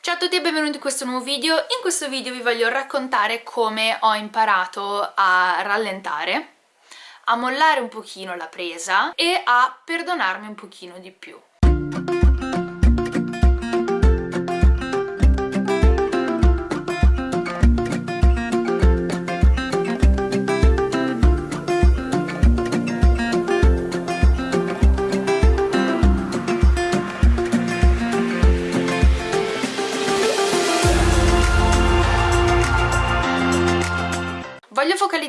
Ciao a tutti e benvenuti in questo nuovo video. In questo video vi voglio raccontare come ho imparato a rallentare, a mollare un pochino la presa e a perdonarmi un pochino di più.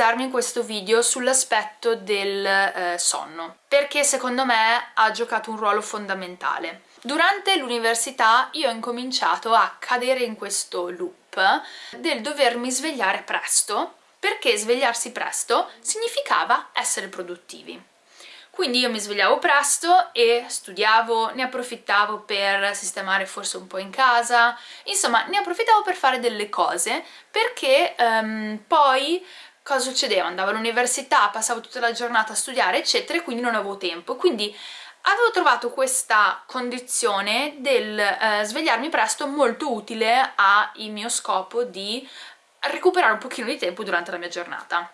Focalizzarmi in questo video sull'aspetto del eh, sonno, perché secondo me ha giocato un ruolo fondamentale. Durante l'università io ho incominciato a cadere in questo loop del dovermi svegliare presto, perché svegliarsi presto significava essere produttivi. Quindi io mi svegliavo presto e studiavo, ne approfittavo per sistemare forse un po' in casa, insomma ne approfittavo per fare delle cose perché um, poi cosa succedeva? Andavo all'università, passavo tutta la giornata a studiare eccetera e quindi non avevo tempo, quindi avevo trovato questa condizione del eh, svegliarmi presto molto utile al mio scopo di recuperare un pochino di tempo durante la mia giornata.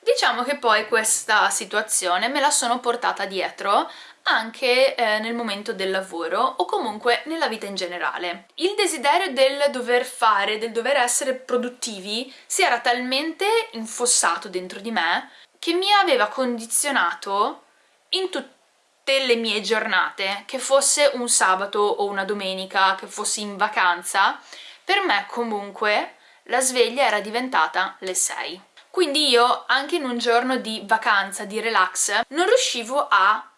Diciamo che poi questa situazione me la sono portata dietro anche eh, nel momento del lavoro o comunque nella vita in generale. Il desiderio del dover fare, del dover essere produttivi si era talmente infossato dentro di me che mi aveva condizionato in tutte le mie giornate, che fosse un sabato o una domenica, che fossi in vacanza, per me comunque la sveglia era diventata le 6. Quindi io, anche in un giorno di vacanza, di relax, non riuscivo a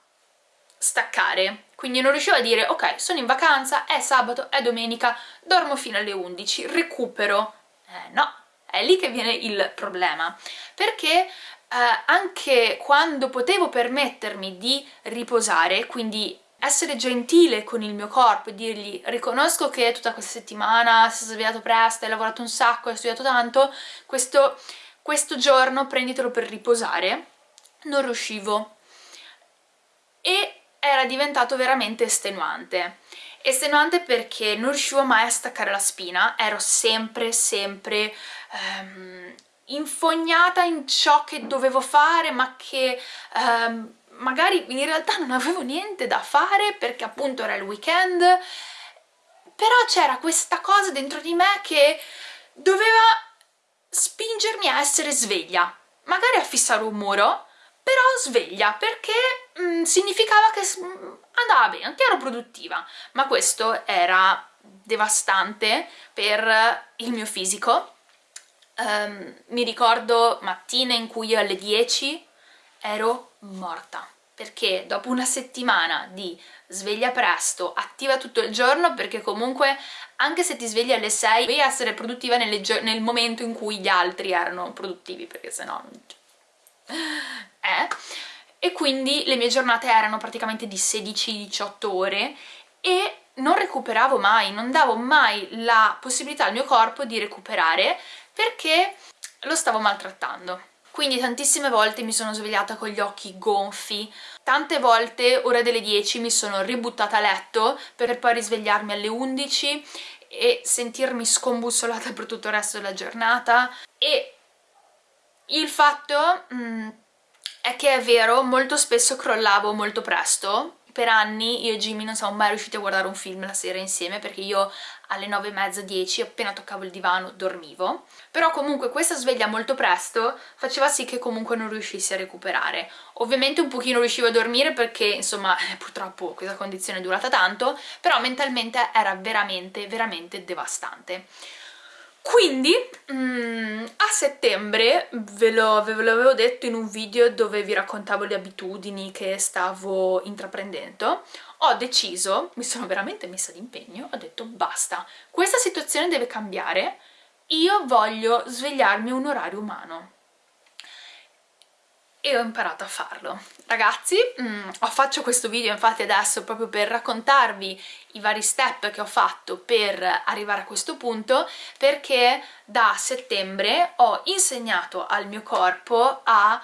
staccare. Quindi non riuscivo a dire ok sono in vacanza, è sabato, è domenica dormo fino alle 11, recupero. Eh, no, è lì che viene il problema. Perché eh, anche quando potevo permettermi di riposare quindi essere gentile con il mio corpo e dirgli riconosco che tutta questa settimana sei svegliato presto, hai lavorato un sacco, hai studiato tanto questo, questo giorno prenditelo per riposare. Non riuscivo. E era diventato veramente estenuante. Estenuante perché non riuscivo mai a staccare la spina, ero sempre, sempre um, infognata in ciò che dovevo fare ma che um, magari in realtà non avevo niente da fare perché appunto era il weekend, però c'era questa cosa dentro di me che doveva spingermi a essere sveglia, magari a fissare un muro, però sveglia perché mh, mm, significava che mm, andava bene, che ero produttiva, ma questo era devastante per il mio fisico. Um, mi ricordo mattine in cui io alle 10 ero morta perché dopo una settimana di sveglia presto, attiva tutto il giorno perché comunque anche se ti svegli alle 6 devi essere produttiva nel momento in cui gli altri erano produttivi perché sennò eh? e quindi le mie giornate erano praticamente di 16-18 ore e non recuperavo mai, non davo mai la possibilità al mio corpo di recuperare perché lo stavo maltrattando. Quindi tantissime volte mi sono svegliata con gli occhi gonfi, tante volte ora delle 10 mi sono ributtata a letto per poi risvegliarmi alle 11 e sentirmi scombussolata per tutto il resto della giornata. E il fatto mh, mm, è che è vero, molto spesso crollavo molto presto, per anni io e Jimmy non siamo mai riusciti a guardare un film la sera insieme perché io alle 9 e mezza, 10 appena toccavo il divano dormivo. Però comunque questa sveglia molto presto faceva sì che comunque non riuscissi a recuperare. Ovviamente un pochino riuscivo a dormire perché insomma purtroppo questa condizione è durata tanto però mentalmente era veramente veramente devastante quindi mm, a settembre, ve lo, ve lo avevo detto in un video dove vi raccontavo le abitudini che stavo intraprendendo, ho deciso, mi sono veramente messa d'impegno, ho detto basta, questa situazione deve cambiare, io voglio svegliarmi un orario umano e ho imparato a farlo. Ragazzi, mm, faccio questo video infatti adesso proprio per raccontarvi i vari step che ho fatto per arrivare a questo punto perché da settembre ho insegnato al mio corpo a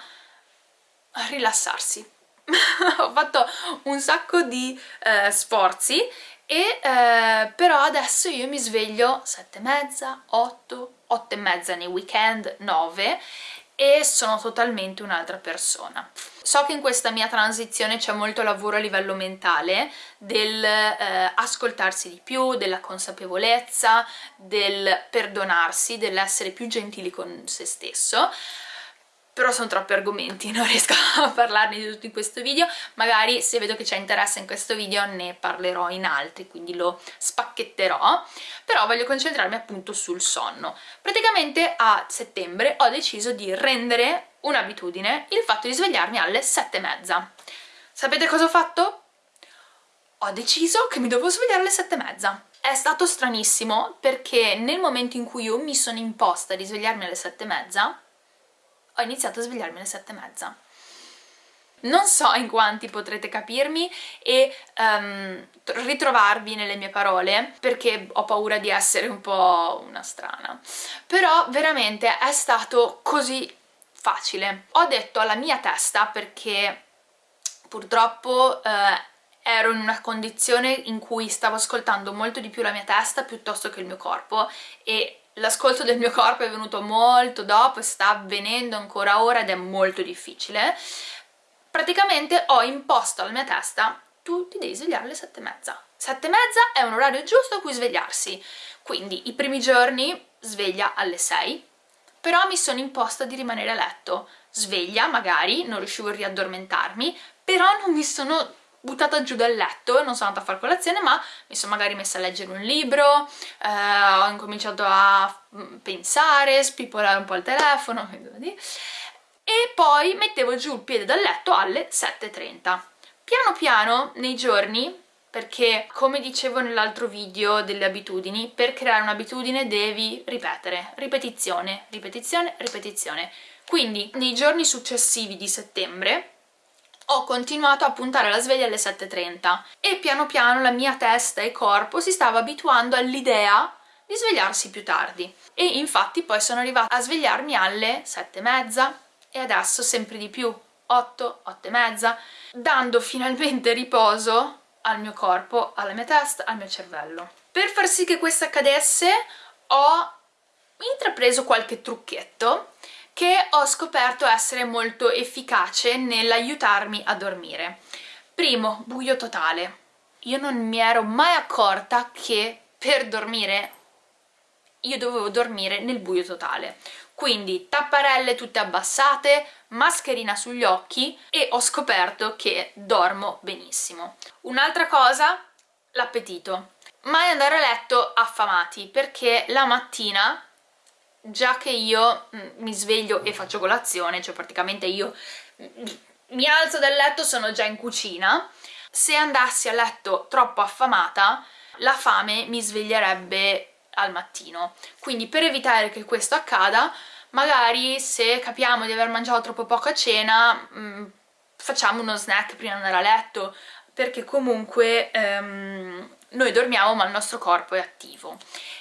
rilassarsi. ho fatto un sacco di eh, sforzi e eh, però adesso io mi sveglio sette e mezza, otto, otto e mezza nei weekend, nove e sono totalmente un'altra persona. So che in questa mia transizione c'è molto lavoro a livello mentale del eh, ascoltarsi di più, della consapevolezza, del perdonarsi, dell'essere più gentili con se stesso, però sono troppi argomenti, non riesco a parlarne di tutto in questo video, magari se vedo che c'è interesse in questo video ne parlerò in altri, quindi lo spacchetterò, però voglio concentrarmi appunto sul sonno. Praticamente a settembre ho deciso di rendere un'abitudine il fatto di svegliarmi alle sette e mezza. Sapete cosa ho fatto? Ho deciso che mi dovevo svegliare alle sette e mezza. È stato stranissimo perché nel momento in cui io mi sono imposta di svegliarmi alle sette e mezza ho iniziato a svegliarmi alle sette e mezza. Non so in quanti potrete capirmi e um, ritrovarvi nelle mie parole perché ho paura di essere un po' una strana però veramente è stato così facile. Ho detto alla mia testa perché purtroppo eh, ero in una condizione in cui stavo ascoltando molto di più la mia testa piuttosto che il mio corpo e l'ascolto del mio corpo è venuto molto dopo sta avvenendo ancora ora ed è molto difficile. Praticamente ho imposto alla mia testa tu ti devi svegliare alle sette e mezza. Sette e mezza è un orario giusto a cui svegliarsi. Quindi i primi giorni sveglia alle 6 però mi sono imposta di rimanere a letto. Sveglia magari, non riuscivo a riaddormentarmi però non mi sono buttata giù dal letto, non sono andata a fare colazione ma mi sono magari messa a leggere un libro, eh, ho incominciato a mm, pensare, spipolare un po' il telefono e poi mettevo giù il piede dal letto alle 7.30. Piano piano nei giorni perché come dicevo nell'altro video delle abitudini, per creare un'abitudine devi ripetere, ripetizione, ripetizione, ripetizione. Quindi nei giorni successivi di settembre ho continuato a puntare la sveglia alle 7.30 e piano piano la mia testa e corpo si stava abituando all'idea di svegliarsi più tardi e infatti poi sono arrivata a svegliarmi alle 7.30 e adesso sempre di più 8, 8 e mezza dando finalmente riposo al mio corpo, alla mia testa, al mio cervello. Per far sì che questo accadesse ho intrapreso qualche trucchetto che ho scoperto essere molto efficace nell'aiutarmi a dormire. Primo, buio totale. Io non mi ero mai accorta che per dormire io dovevo dormire nel buio totale. Quindi tapparelle tutte abbassate, mascherina sugli occhi e ho scoperto che dormo benissimo. Un'altra cosa, l'appetito. Mai andare a letto affamati perché la mattina già che io mm, mi sveglio e faccio colazione, cioè praticamente io mm, mi alzo dal letto, sono già in cucina, se andassi a letto troppo affamata, la fame mi sveglierebbe al mattino. Quindi per evitare che questo accada, magari se capiamo di aver mangiato troppo poco a cena, mh, mm, facciamo uno snack prima di andare a letto, perché comunque ehm, noi dormiamo ma il nostro corpo è attivo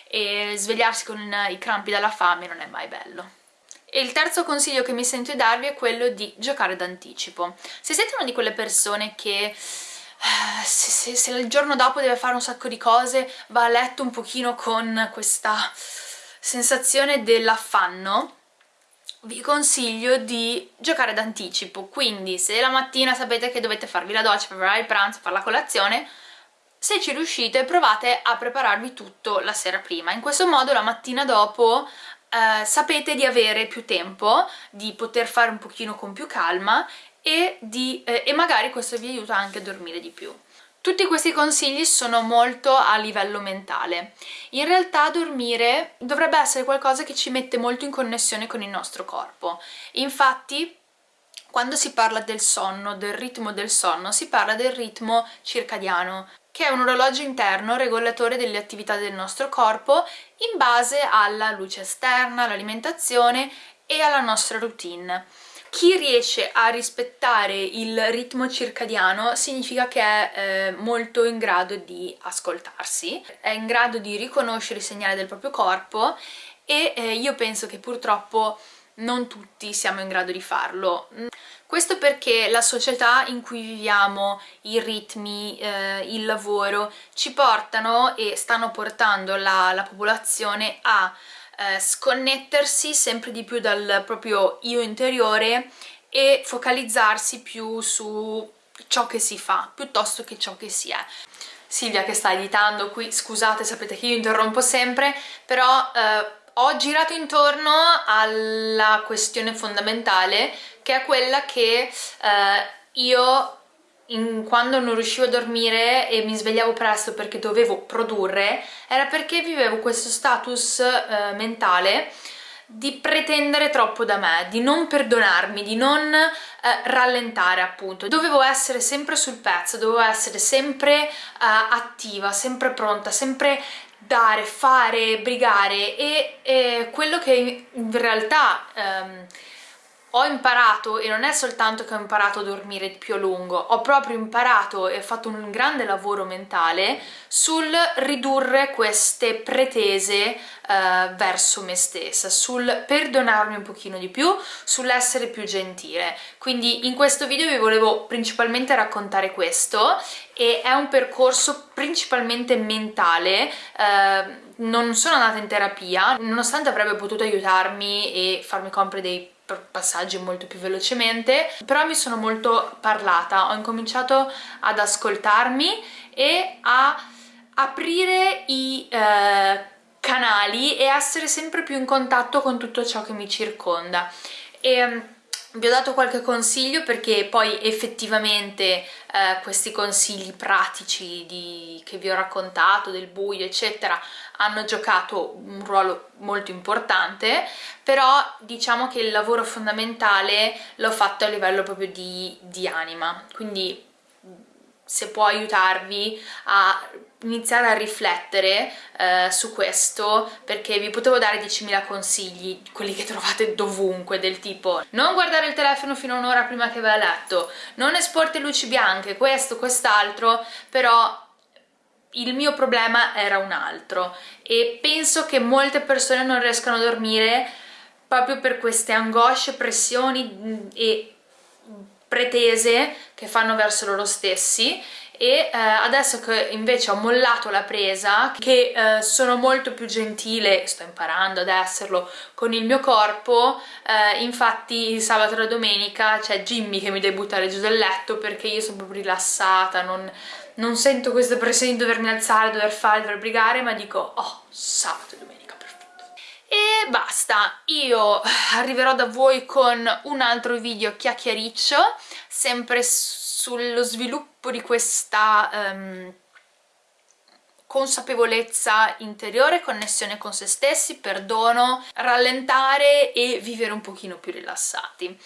e svegliarsi con i crampi dalla fame non è mai bello. E il terzo consiglio che mi sento di darvi è quello di giocare d'anticipo. Se siete una di quelle persone che eh, se, se, se, il giorno dopo deve fare un sacco di cose va a letto un pochino con questa sensazione dell'affanno vi consiglio di giocare d'anticipo quindi se la mattina sapete che dovete farvi la doccia, preparare il pranzo, fare la colazione se ci riuscite provate a prepararvi tutto la sera prima, in questo modo la mattina dopo eh, sapete di avere più tempo, di poter fare un pochino con più calma e, di, eh, e magari questo vi aiuta anche a dormire di più. Tutti questi consigli sono molto a livello mentale. In realtà dormire dovrebbe essere qualcosa che ci mette molto in connessione con il nostro corpo. Infatti quando si parla del sonno, del ritmo del sonno, si parla del ritmo circadiano, che è un orologio interno regolatore delle attività del nostro corpo in base alla luce esterna, all'alimentazione e alla nostra routine. Chi riesce a rispettare il ritmo circadiano significa che è eh, molto in grado di ascoltarsi, è in grado di riconoscere i segnali del proprio corpo e eh, io penso che purtroppo non tutti siamo in grado di farlo. Questo perché la società in cui viviamo, i ritmi, eh, il lavoro ci portano e stanno portando la, la popolazione a eh, sconnettersi sempre di più dal proprio io interiore e focalizzarsi più su ciò che si fa piuttosto che ciò che si è. Silvia che sta editando qui, scusate sapete che io interrompo sempre, però eh, ho girato intorno alla questione fondamentale che è quella che eh, io in, quando non riuscivo a dormire e mi svegliavo presto perché dovevo produrre era perché vivevo questo status eh, mentale di pretendere troppo da me, di non perdonarmi, di non eh, rallentare appunto. Dovevo essere sempre sul pezzo, dovevo essere sempre eh, attiva, sempre pronta, sempre dare, fare, brigare e, e quello che in realtà ehm, ho imparato, e non è soltanto che ho imparato a dormire più a lungo, ho proprio imparato e fatto un grande lavoro mentale sul ridurre queste pretese eh, verso me stessa, sul perdonarmi un pochino di più, sull'essere più gentile. Quindi in questo video vi volevo principalmente raccontare questo e è un percorso principalmente mentale, eh, non sono andata in terapia, nonostante avrebbe potuto aiutarmi e farmi compiere dei passaggi molto più velocemente però mi sono molto parlata. Ho incominciato ad ascoltarmi e a aprire i eh, canali e essere sempre più in contatto con tutto ciò che mi circonda. E vi ho dato qualche consiglio perché poi effettivamente eh, questi consigli pratici di, che vi ho raccontato del buio eccetera hanno giocato un ruolo molto importante però diciamo che il lavoro fondamentale l'ho fatto a livello proprio di, di anima. Quindi se può aiutarvi a iniziare a riflettere eh, su questo perché vi potevo dare 10.000 consigli, quelli che trovate dovunque, del tipo non guardare il telefono fino a un'ora prima che vai a letto, non esporti luci bianche, questo, quest'altro, però il mio problema era un altro. E penso che molte persone non riescano a dormire proprio per queste angosce, pressioni e pretese che fanno verso loro stessi e eh, adesso che invece ho mollato la presa che eh, sono molto più gentile sto imparando ad esserlo con il mio corpo eh, infatti sabato e la domenica c'è Jimmy che mi deve buttare giù dal letto perché io sono proprio rilassata non, non sento questa pressione di dovermi alzare, dover fare, dover brigare ma dico oh sabato e domenica e basta, io arriverò da voi con un altro video chiacchiericcio, sempre sullo sviluppo di questa um, consapevolezza interiore, connessione con se stessi, perdono, rallentare e vivere un pochino più rilassati.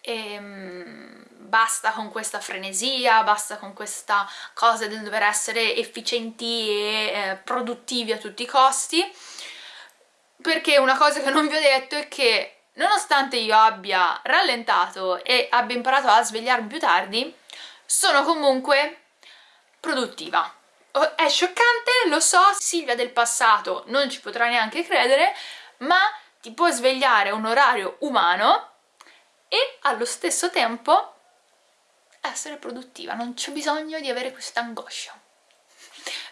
E, um, basta con questa frenesia, basta con questa cosa del dover essere efficienti e eh, produttivi a tutti i costi perché una cosa che non vi ho detto è che nonostante io abbia rallentato e abbia imparato a svegliarmi più tardi sono comunque produttiva. Oh, è scioccante, lo so, Silvia del passato non ci potrà neanche credere ma ti può svegliare a un orario umano e allo stesso tempo essere produttiva, non c'è bisogno di avere questa angoscia.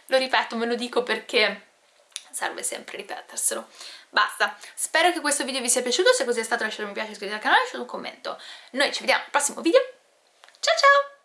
Lo ripeto, me lo dico perché serve sempre ripeterselo Basta, spero che questo video vi sia piaciuto, se così è stato lasciate un mi piace, iscrivetevi al canale e lasciate un commento. Noi ci vediamo al prossimo video, ciao ciao!